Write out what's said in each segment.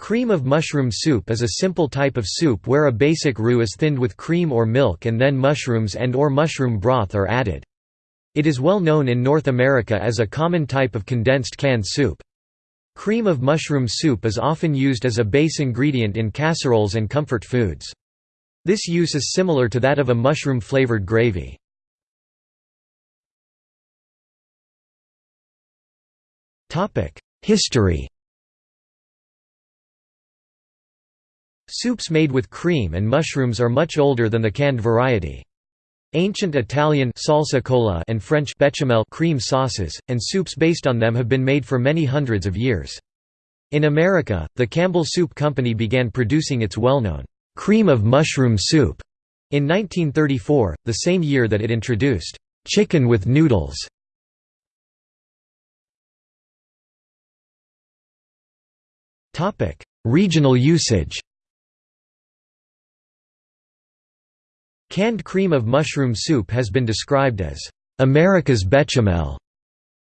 Cream of mushroom soup is a simple type of soup where a basic roux is thinned with cream or milk and then mushrooms and or mushroom broth are added. It is well known in North America as a common type of condensed canned soup. Cream of mushroom soup is often used as a base ingredient in casseroles and comfort foods. This use is similar to that of a mushroom-flavored gravy. History Soups made with cream and mushrooms are much older than the canned variety. Ancient Italian salsa cola and French bechamel cream sauces, and soups based on them have been made for many hundreds of years. In America, the Campbell Soup Company began producing its well-known cream of mushroom soup in 1934, the same year that it introduced chicken with noodles. Regional usage Canned cream of mushroom soup has been described as America's bechamel.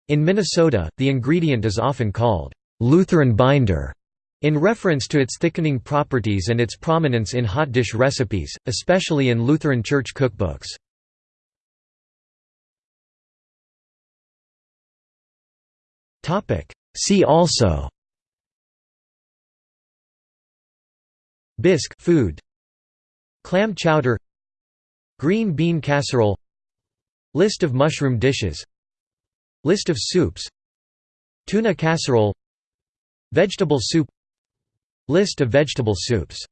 In Minnesota, the ingredient is often called Lutheran binder in reference to its thickening properties and its prominence in hot dish recipes, especially in Lutheran church cookbooks. See also Bisque food Clam chowder Green bean casserole List of mushroom dishes List of soups Tuna casserole Vegetable soup List of vegetable soups